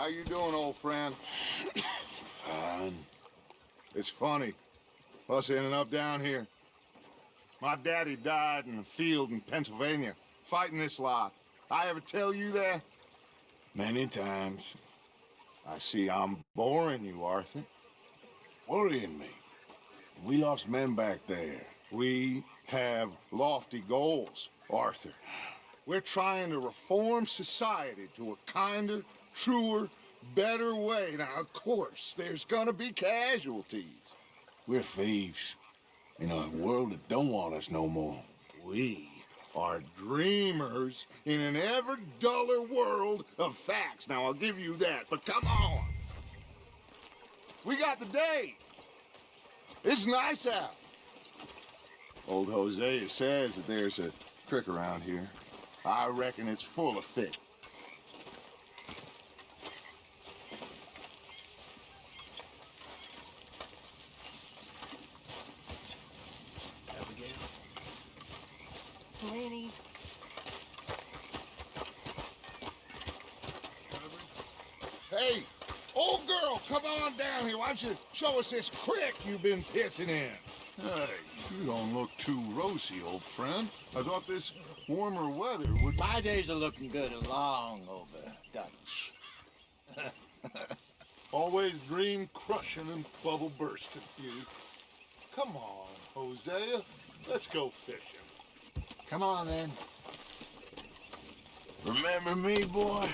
How you doing, old friend? Fine. It's funny. Us ending up down here. My daddy died in the field in Pennsylvania, fighting this lot. I ever tell you that? Many times. I see I'm boring you, Arthur. Worrying me. We lost men back there. We have lofty goals, Arthur. We're trying to reform society to a kinder, truer, better way. Now, of course, there's gonna be casualties. We're thieves. In a world that don't want us no more. We are dreamers in an ever duller world of facts. Now, I'll give you that, but come on. We got the day. It's nice out. Old Hosea says that there's a trick around here. I reckon it's full of fish. Laney. Hey, old girl, come on down here. Why don't you show us this creek you've been pissing in? Hey, you don't look too rosy, old friend. I thought this warmer weather would... My days are looking good and long over, Dutch. Always dream crushing and bubble bursting, you. Come on, Hosea. Let's go fishing. Come on, then. Remember me, boy?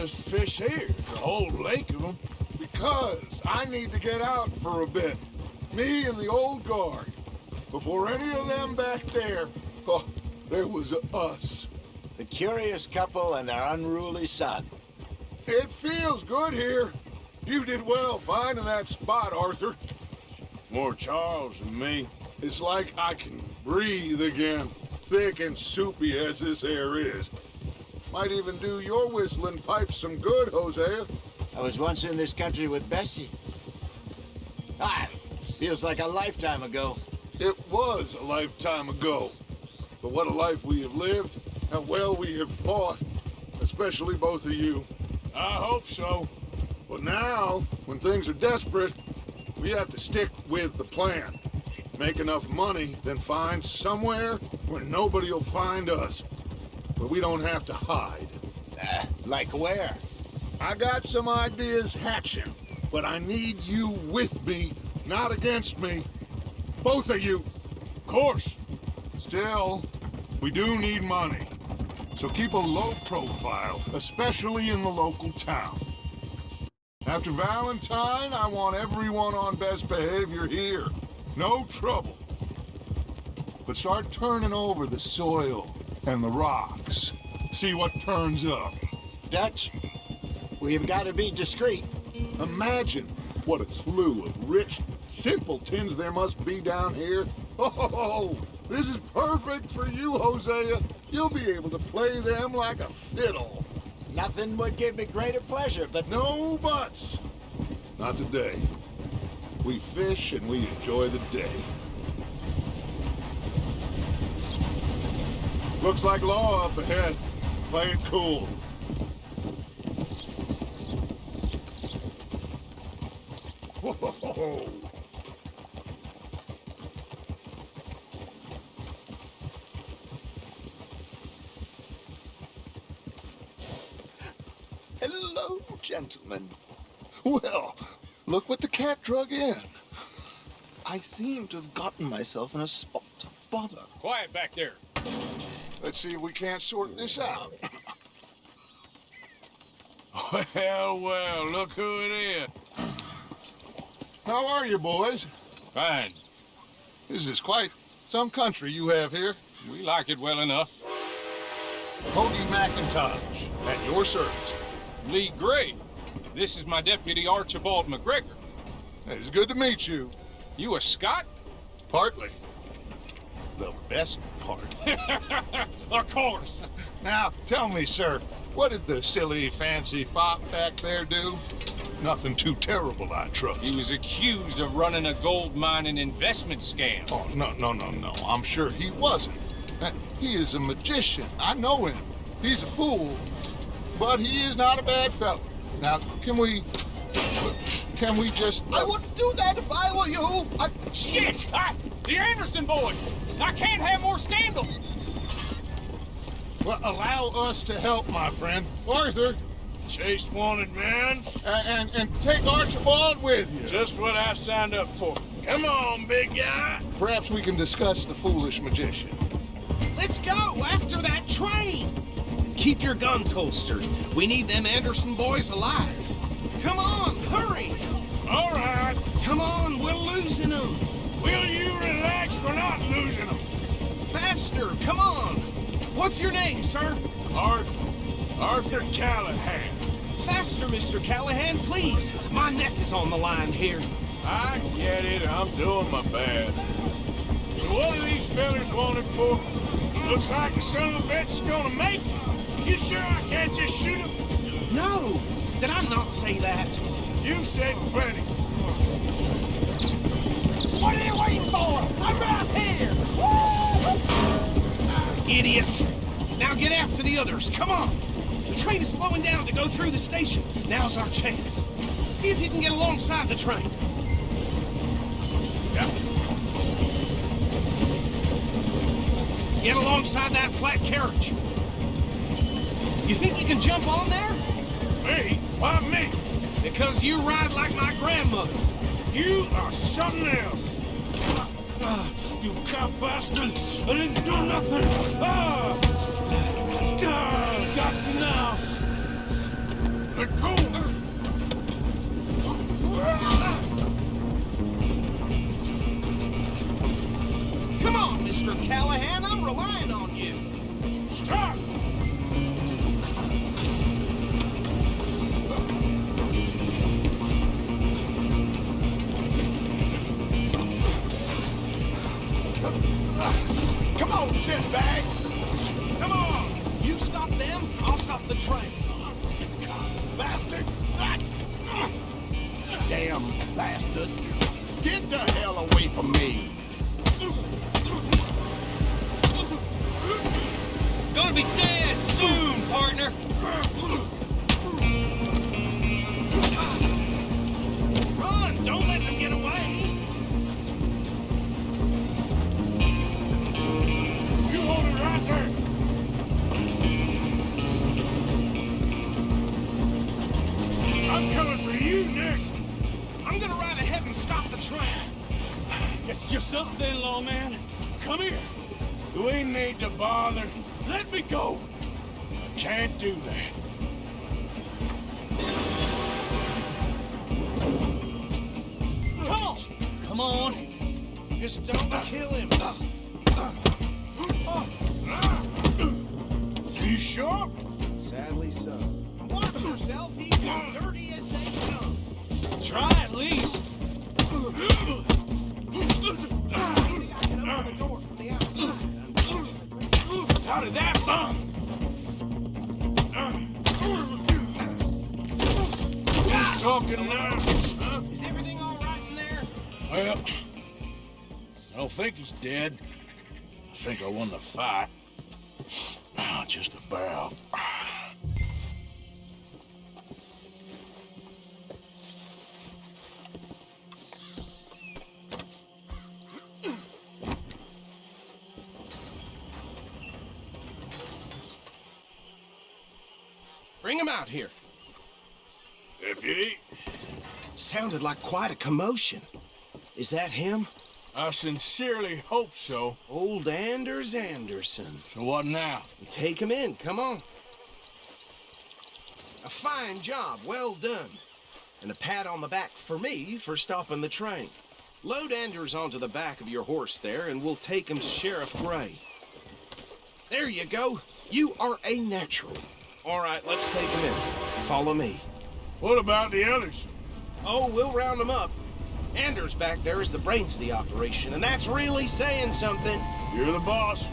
Just fish here? There's a whole lake of them. Because I need to get out for a bit. Me and the old guard. Before any of them back there, oh, there was us. The curious couple and their unruly son. It feels good here. You did well finding that spot, Arthur. More Charles than me. It's like I can breathe again, thick and soupy as this air is. Might even do your whistling pipes some good, Hosea. I was once in this country with Bessie. Ah, feels like a lifetime ago. It was a lifetime ago. But what a life we have lived, how well we have fought, especially both of you. I hope so. But now, when things are desperate, we have to stick with the plan. Make enough money, then find somewhere where nobody will find us. Where we don't have to hide. Uh, like where? I got some ideas hatching, but I need you with me, not against me. Both of you. Of course. Still, we do need money. So keep a low profile, especially in the local town. After Valentine, I want everyone on best behavior here. No trouble. But start turning over the soil and the rocks. See what turns up. Dutch, we've got to be discreet. Imagine what a slew of rich simpletons there must be down here. Oh, this is perfect for you, Hosea. You'll be able to play them like a fiddle. Nothing would give me greater pleasure, but No buts. Not today. We fish and we enjoy the day. Looks like law up ahead. Play it cool. Hello, gentlemen. Well, look what the cat drug in. I seem to have gotten myself in a spot of bother. Quiet back there. Let's see if we can't sort this out. Well, well, look who it is. How are you, boys? Fine. This is quite some country you have here. We like it well enough. Hody McIntosh, at your service. Leigh Gray. This is my deputy Archibald MacGregor. It's good to meet you. You a Scot? Partly. The best part. of course. Now, tell me, sir, what did the silly, fancy fop back there do? Nothing too terrible, I trust. He was accused of running a gold mining investment scam. Oh, no, no, no, no. I'm sure he wasn't. He is a magician. I know him. He's a fool, but he is not a bad fellow. Now, can we... Can we just... I wouldn't do that if I were you. I... Shit! I, the Anderson boys! I can't have more scandal! Well, allow us to help, my friend. Arthur, Chase wanted man. a- and, and take Archibald with you. Just what I signed up for. Come on, big guy. Perhaps we can discuss the foolish magician. Let's go after that train. Keep your guns holstered. We need them Anderson boys alive. Come on, hurry. All right. Come on, we're losing them. Will you We're not losing them. Faster, come on. What's your name, sir? Arthur. Arthur Callahan. Faster, Mr. Callahan, please. My neck is on the line here. I get it. I'm doing my best. So what are these fellas wanted for? Looks like the son of a bitch is gonna make it. You sure I can't just shoot him? No, did I not say that? You said plenty. You waiting for? I'm right here. Idiot. Now get after the others. Come on. The train is slowing down to go through the station. Now's our chance. See if you can get alongside the train. Yep. Get alongside that flat carriage. You think you can jump on there? Me? Why me? Because you ride like my grandmother. You are something else. Ah, you cop bastard! I didn't do nothing! Ah! Ah, got you now! Let go! Come on, Mr. Callahan. I'm relying on you. Stop! Come on, shitbag! Come on. You stop them, I'll stop the train. Bastard! Damn bastard. Get the hell away from me! Gonna be dead train. It's just us then, lawman. Come here. You ain't need to bother? Let me go. I can't do that. Come on! Come on. Just don't kill him. You sure? Sadly so. Watch yourself, he's as dirty as they come. Try at least. How did that bum? Who's talking now? Huh? Is everything all right in there? Well, I don't think he's dead. I think I won the fight. Ah, just about. Out here. Deputy, Sounded like quite a commotion. Is that him? I sincerely hope so. Old Anders Anderson. So what now? Take him in, come on. A fine job, well done. And a pat on the back for me for stopping the train. Load Anders onto the back of your horse there, and we'll take him to Sheriff Gray. There you go. You are a natural. All right, let's take him in. Follow me. What about the others? Oh, we'll round them up. Anders back there is the brains of the operation, and that's really saying something. You're the boss.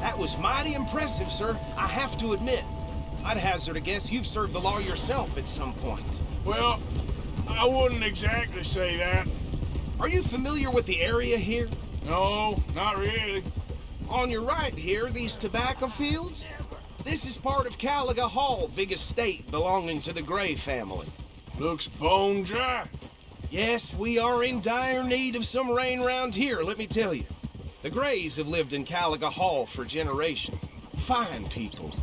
That was mighty impressive, sir. I have to admit. I'd hazard a guess you've served the law yourself at some point. Well, I wouldn't exactly say that. Are you familiar with the area here? No, not really. On your right here, these tobacco fields? This is part of Caliga Hall, big estate belonging to the Gray family. Looks bone dry. Yes, we are in dire need of some rain round here, let me tell you. The Grays have lived in Caliga Hall for generations. Fine people.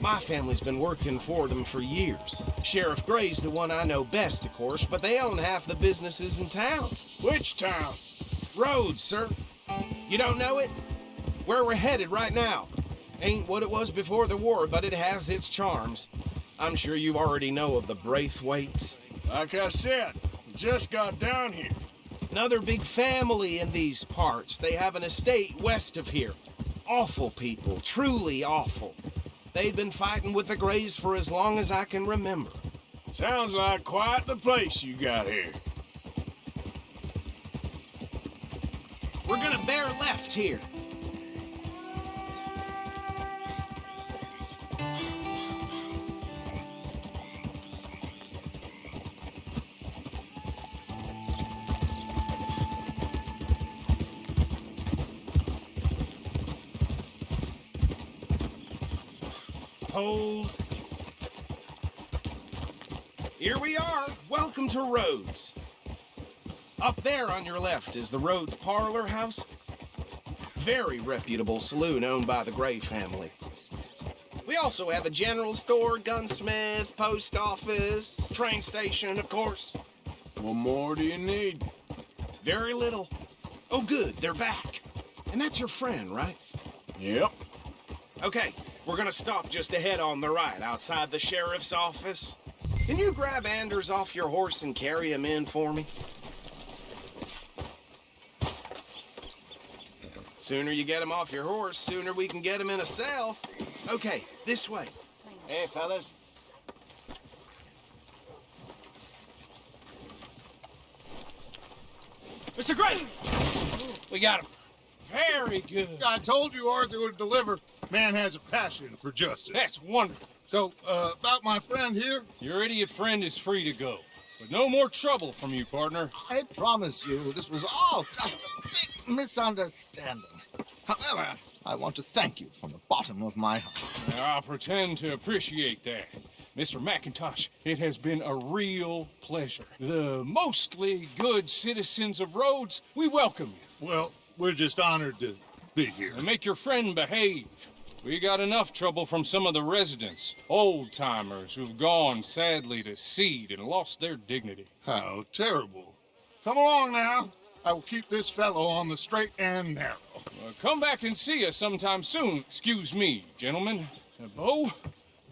My family's been working for them for years. Sheriff Gray's the one I know best, of course, but they own half the businesses in town. Which town? Rhodes, sir. You don't know it? Where we're headed right now. Ain't what it was before the war, but it has its charms. I'm sure you already know of the Braithwaites. Like I said, just got down here. Another big family in these parts. They have an estate west of here. Awful people, truly awful. They've been fighting with the Grays for as long as I can remember. Sounds like quite the place you got here. We're gonna bear left here. Here we are. Welcome to Rhodes. Up there on your left is the Rhodes Parlor House. Very reputable saloon owned by the Gray family. We also have a general store, gunsmith, post office, train station, of course. What more do you need? Very little. Oh, good, they're back. And that's your friend, right? Yep. Okay, we're gonna stop just ahead on the right, outside the sheriff's office. Can you grab Anders off your horse and carry him in for me? Sooner you get him off your horse, sooner we can get him in a cell. Okay, this way. Hey, fellas. Mr. Gray! We got him. Very good. I told you Arthur would deliver. Man has a passion for justice. That's wonderful. So, uh, about my friend here, Your idiot friend is free to go. But no more trouble from you, partner. I promise you, this was all just a big misunderstanding. However, I want to thank you from the bottom of my heart. I'll pretend to appreciate that. Mr. McIntosh, it has been a real pleasure. The mostly good citizens of Rhodes, we welcome you. well, we're just honored to be here. And make your friend behave. We got enough trouble from some of the residents, old timers who've gone sadly to seed and lost their dignity. How terrible. Come along now. I will keep this fellow on the straight and narrow. Uh, come back and see us sometime soon. Excuse me, gentlemen. Uh, Bo,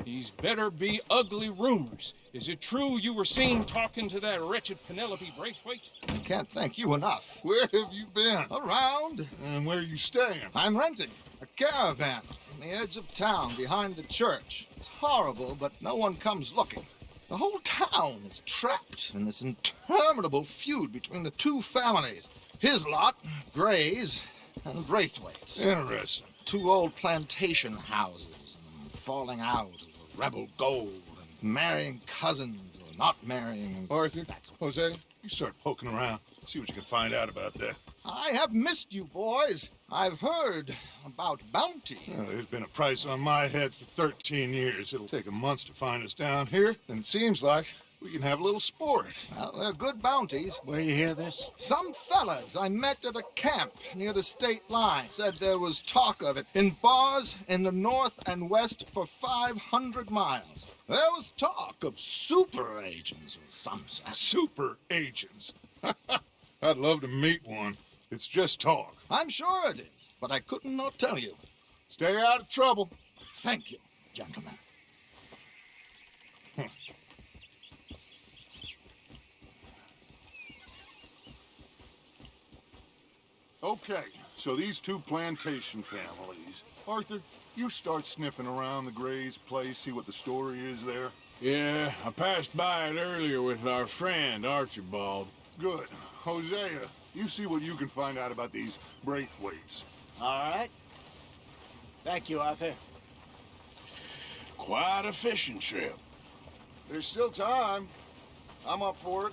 these better be ugly rumors. Is it true you were seen talking to that wretched Penelope Braithwaite? I can't thank you enough. Where have you been? Around, And where are you staying? I'm renting a caravan on the edge of town behind the church. It's horrible, but no one comes looking. The whole town is trapped in this interminable feud between the two families. His lot, Gray's, and Braithwaite's. Interesting. Two old plantation houses, and falling out over rebel gold, and marrying cousins or not marrying. Arthur, That's Jose, you start poking around. See what you can find out about that. I have missed you, boys. I've heard about bounty. Well, there's been a price on my head for 13 years. It'll take a month to find us down here, and it seems like we can have a little sport. Well, they're good bounties. Where you hear this? Some fellas I met at a camp near the state line said there was talk of it in bars in the north and west for 500 miles. There was talk of super agents or some sort. Super agents. I'd love to meet one. It's just talk. I'm sure it is, but I couldn't not tell you. Stay out of trouble. Thank you, gentlemen. Okay, so these two plantation families. Arthur, you start sniffing around the Gray's place, see what the story is there. Yeah, I passed by it earlier with our friend, Archibald. Good. Hosea, you see what you can find out about these Braithwaites. All right. Thank you, Arthur. Quite a fishing trip. There's still time. I'm up for it.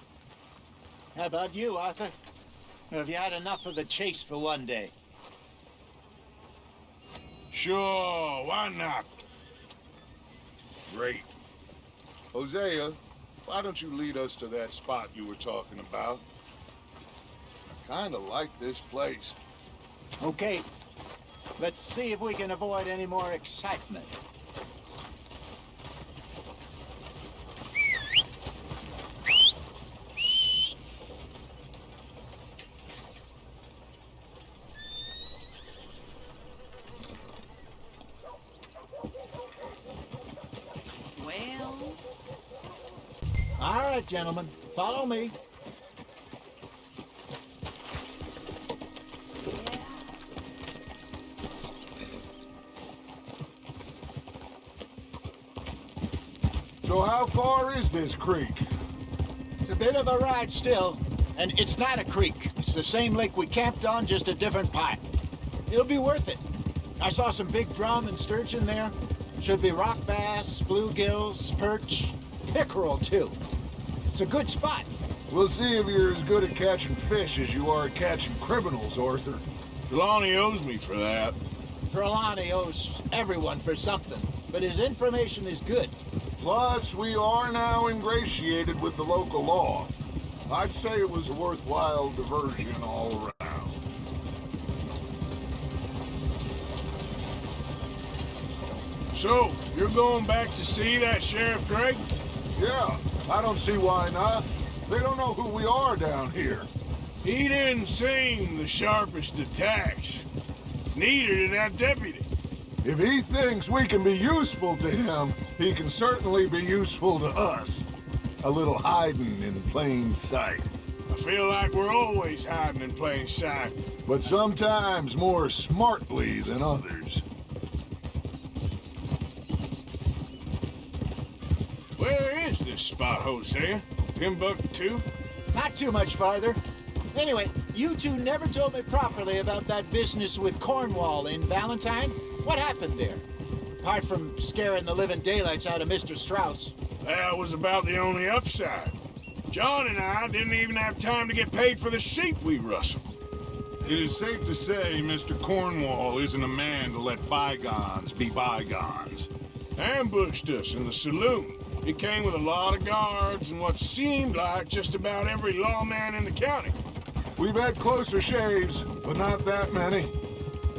How about you, Arthur? Have you had enough of the chase for one day? Sure, why not? Great. Hosea, why don't you lead us to that spot you were talking about? I kinda like this place. Okay. Let's see if we can avoid any more excitement. Well, All right, gentlemen. Follow me. Is this creek? It's a bit of a ride still, and it's not a creek. It's the same lake we camped on, just a different part. It'll be worth it. I saw some big drum and sturgeon there. Should be rock bass, bluegills, perch, pickerel too. It's a good spot. We'll see if you're as good at catching fish as you are at catching criminals, Arthur. Trelawney owes me for that. Trelawney owes everyone for something, but his information is good. Plus, we are now ingratiated with the local law. I'd say it was a worthwhile diversion all around. So, you're going back to see that Sheriff Gregg? Yeah, I don't see why not. They don't know who we are down here. He didn't seem the sharpest attacks. Neither did that deputy. If he thinks we can be useful to him, he can certainly be useful to us. A little hiding in plain sight. I feel like we're always hiding in plain sight. But sometimes more smartly than others. Where is this spot, Hosea? Timbuktu? Not too much farther. Anyway, you two never told me properly about that business with Cornwall in Valentine. What happened there? Apart from scaring the living daylights out of Mr. Strauss. That was about the only upside. John and I didn't even have time to get paid for the sheep we rustled. It is safe to say Mr. Cornwall isn't a man to let bygones be bygones. Ambushed us in the saloon. He came with a lot of guards and what seemed like just about every lawman in the county. We've had closer shaves, but not that many.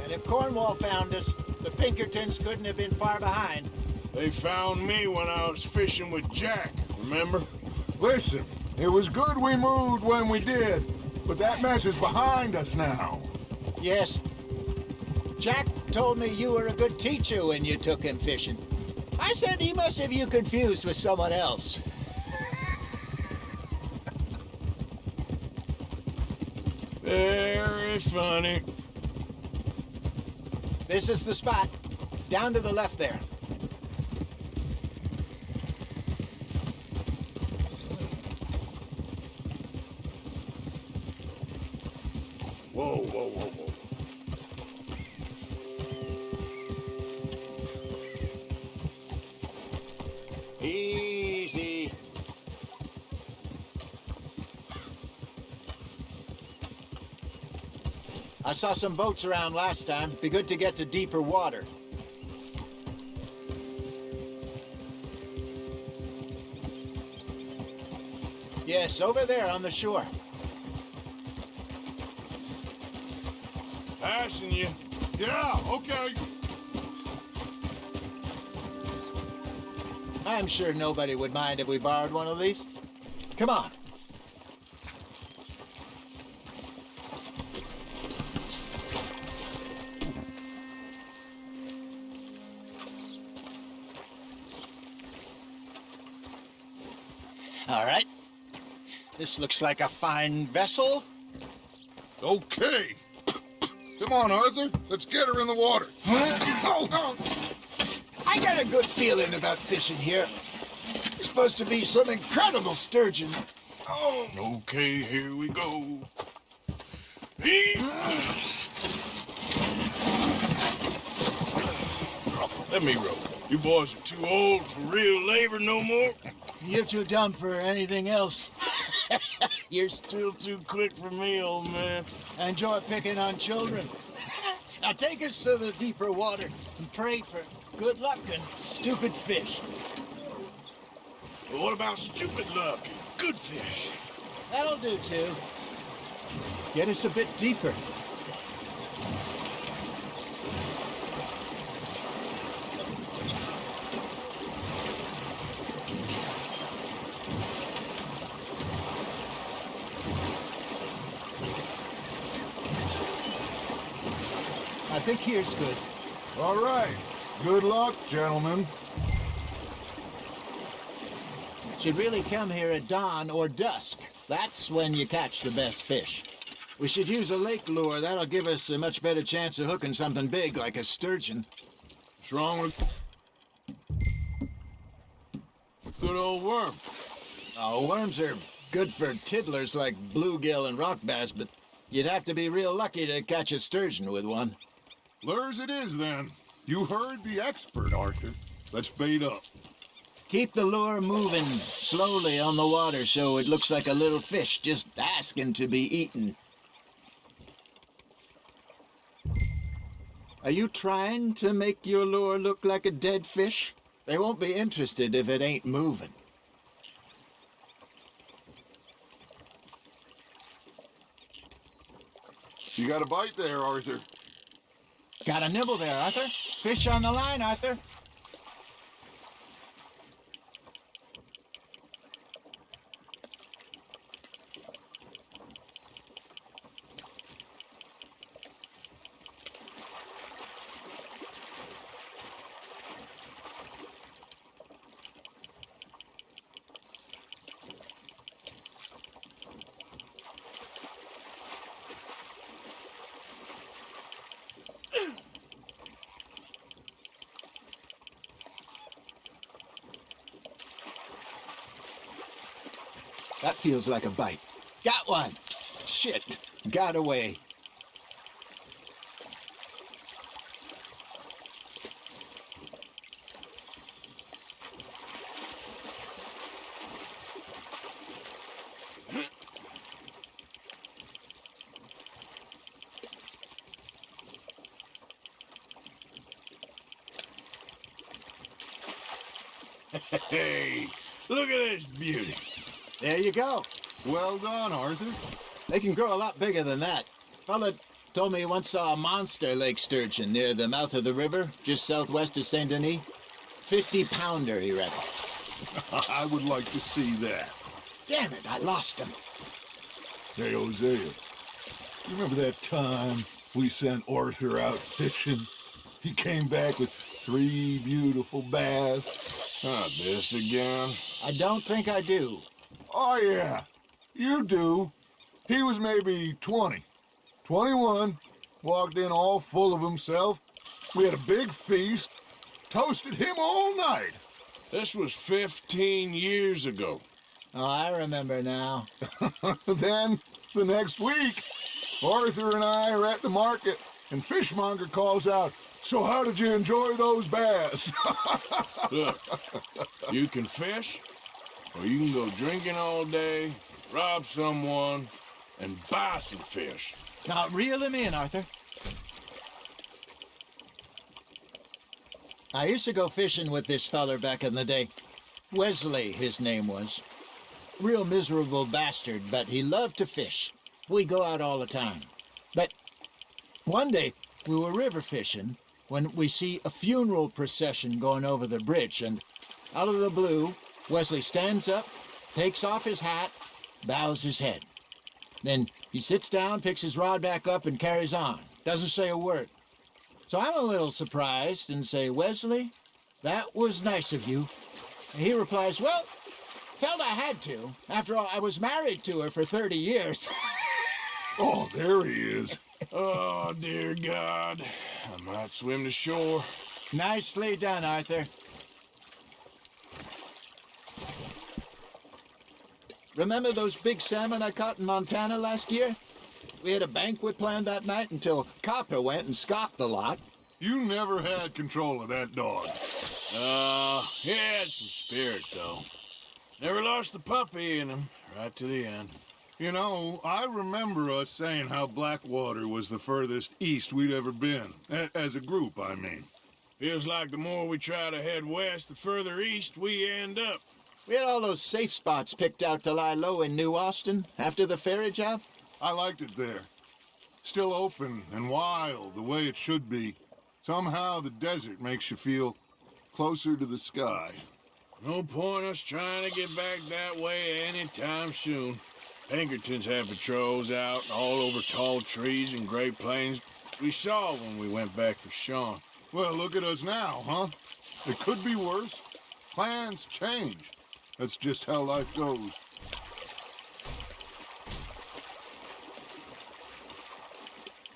And if Cornwall found us, the Pinkertons couldn't have been far behind. They found me when I was fishing with Jack, remember? Listen, it was good we moved when we did, but that mess is behind us now. Yes. Jack told me you were a good teacher when you took him fishing. I said he must have you confused with someone else. Very funny. This is the spot. Down to the left there. Whoa, whoa, whoa, saw some boats around last time. Be good to get to deeper water. Yes, over there on the shore. Passing you. Yeah, okay. I'm sure nobody would mind if we borrowed one of these. Come on. All right. This looks like a fine vessel. Okay. Come on, Arthur. Let's get her in the water. Oh, I got a good feeling about fishing here. There's supposed to be some incredible sturgeon. Oh, okay, here we go. Let me roll. You boys are too old for real labor no more. You're too dumb for anything else. You're still too quick for me, old man. I Enjoy picking on children. Now take us to the deeper water and pray for good luck and stupid fish. But what about stupid luck and good fish? That'll do too. Get us a bit deeper. Think here's good. All right. Good luck, gentlemen. Should really come here at dawn or dusk. That's when you catch the best fish. We should use a lake lure. That'll give us a much better chance of hooking something big like a sturgeon. What's wrong with good old worm? Oh, worms are good for tiddlers like bluegill and rock bass, but you'd have to be real lucky to catch a sturgeon with one. Lures it is, then. You heard the expert, Arthur. Let's bait up. Keep the lure moving slowly on the water so it looks like a little fish just asking to be eaten. Are you trying to make your lure look like a dead fish? They won't be interested if it ain't moving. You got a bite there, Arthur. Got a nibble there, Arthur. Fish on the line, Arthur. Feels like a bite. Got one. Shit. Got away. Hey, look at this beauty. There you go. Well done, Arthur. They can grow a lot bigger than that. Fella told me he once saw a monster lake sturgeon near the mouth of the river, just southwest of Saint Denis. 50 pounder, he reckoned. I would like to see that. Damn it, I lost him. Hey, Hosea. You remember that time we sent Arthur out fishing? He came back with three beautiful bass. Not this again. I don't think I do. Oh, yeah. You do. He was maybe 20. 21. Walked in all full of himself. We had a big feast. Toasted him all night. This was 15 years ago. Oh, I remember now. then, the next week, Arthur and I are at the market, and Fishmonger calls out, So how did you enjoy those bass? Look, you can fish, or you can go drinking all day, rob someone, and buy some fish. Now, reel him in, Arthur. I used to go fishing with this feller back in the day. Wesley, his name was. Real miserable bastard, but he loved to fish. We'd go out all the time. But one day, we were river fishing when we see a funeral procession going over the bridge, and out of the blue, Wesley stands up, takes off his hat, bows his head. Then he sits down, picks his rod back up, and carries on. Doesn't say a word. So I'm a little surprised and say, Wesley, that was nice of you. And he replies, Well, felt I had to. After all, I was married to her for 30 years. oh, there he is. Oh, dear God. I might swim to shore. Nicely done, Arthur. Remember those big salmon I caught in Montana last year? We had a banquet planned that night until Copper went and scoffed the lot. You never had control of that dog. Uh, he had some spirit, though. Never lost the puppy in him, right to the end. You know, I remember us saying how Blackwater was the furthest east we'd ever been. A- as a group, I mean. Feels like the more we try to head west, the further east we end up. We had all those safe spots picked out to lie low in New Austin after the ferry job. I liked it there. Still open and wild, the way it should be. Somehow the desert makes you feel closer to the sky. No point us trying to get back that way anytime soon. Pinkertons had patrols out all over tall trees and Great Plains. We saw when we went back for Sean. Well, look at us now, huh? It could be worse. Plans change. That's just how life goes.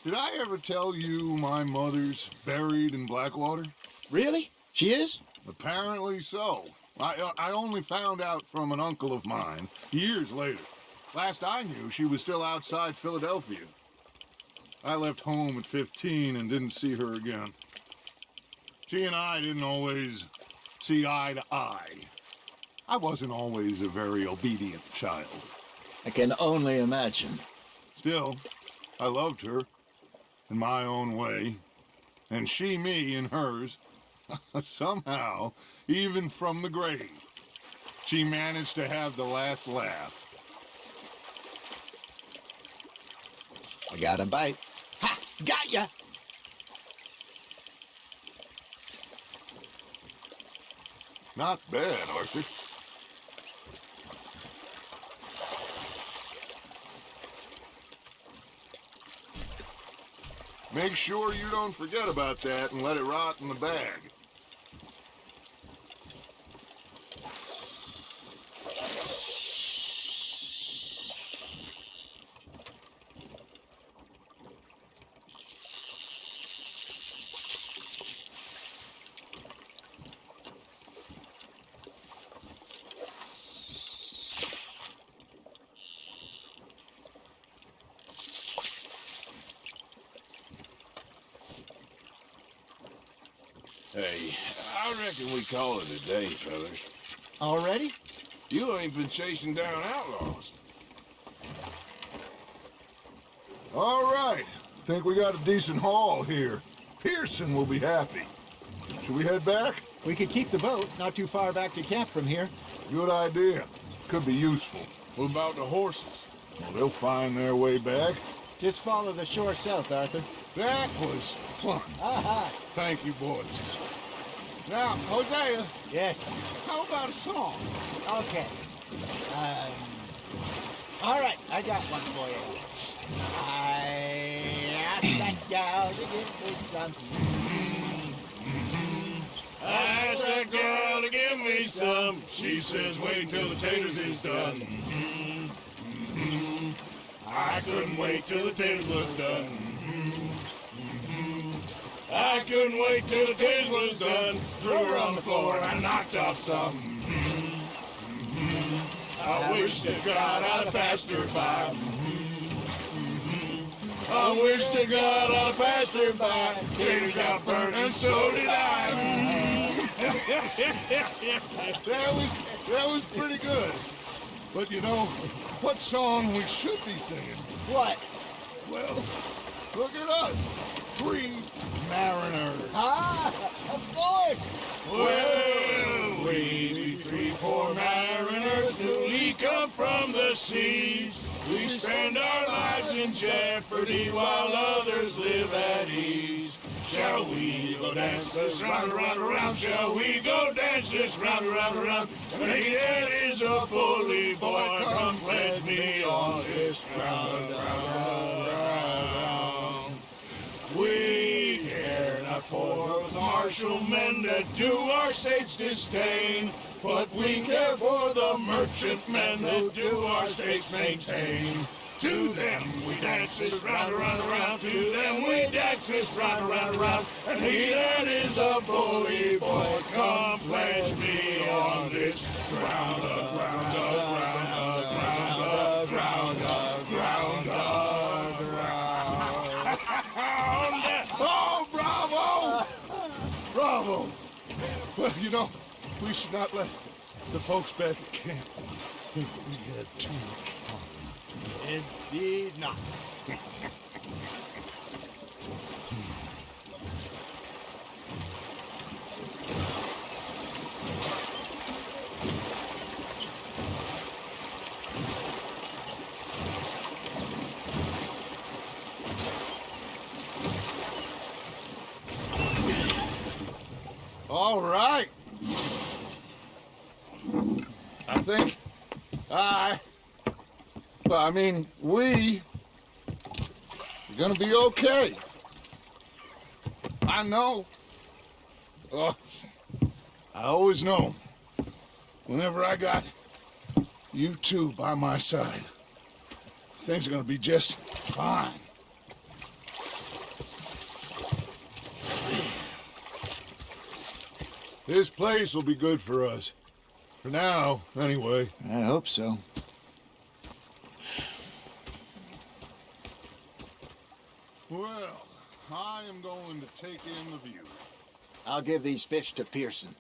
Did I ever tell you my mother's buried in Blackwater? Really? She is? Apparently so. I, uh, I only found out from an uncle of mine years later. Last I knew, she was still outside Philadelphia. I left home at 15 and didn't see her again. She and I didn't always see eye to eye. I wasn't always a very obedient child. I can only imagine. Still, I loved her in my own way, and she me in hers. Somehow, even from the grave, she managed to have the last laugh. I got a bite. Ha! Got ya! Not bad, Arthur. Make sure you don't forget about that and let it rot in the bag. Hey, I reckon we call it a day, fellas. Already? You ain't been chasing down outlaws. All right. Think we got a decent haul here. Pearson will be happy. Should we head back? We could keep the boat not too far back to camp from here. Good idea. Could be useful. What about the horses? Well, they'll find their way back. Just follow the shore south, Arthur. That was fun. Aha! Thank you, boys. Now, Hosea, Yes. how about a song? Okay. Um, all right, I got one for you. I asked that gal to give me some. I asked that girl to give me some. She says, wait till the taters is done. I couldn't wait till the taters was done. I couldn't wait till the taters was done. Threw her on the floor and I knocked off some. I wish to God I'd passed her by. I wish to God I'd passed her by. Taters got burned and so did I. That was that was pretty good. But you know, what song we should be singing? What? Well, look at us. Three mariners. Ah, of course. Well, we be three poor mariners newly come from the seas. We spend our lives in jeopardy while others live at ease. Shall we go dance this round, around, around? Shall we go dance this round, around, around? Hey, that is a bully boy. Come pledge me on this ground, round, round. We care not for martial men that do our state's disdain, but we care for the merchant men that do our state's maintain. To them we dance this round, around, around. To them we dance this round, around, around. And he that is a bully boy, come pledge me on this ground, ground, ground. Know, we should not let the folks back at camp think that we had too much fun. Indeed not. All right. I think I, well, I mean, we are gonna be okay. I know. Oh, I always know. Whenever I got you two by my side, things are gonna be just fine. This place will be good for us. For now, anyway. I hope so. Well, I am going to take in the view. I'll give these fish to Pearson.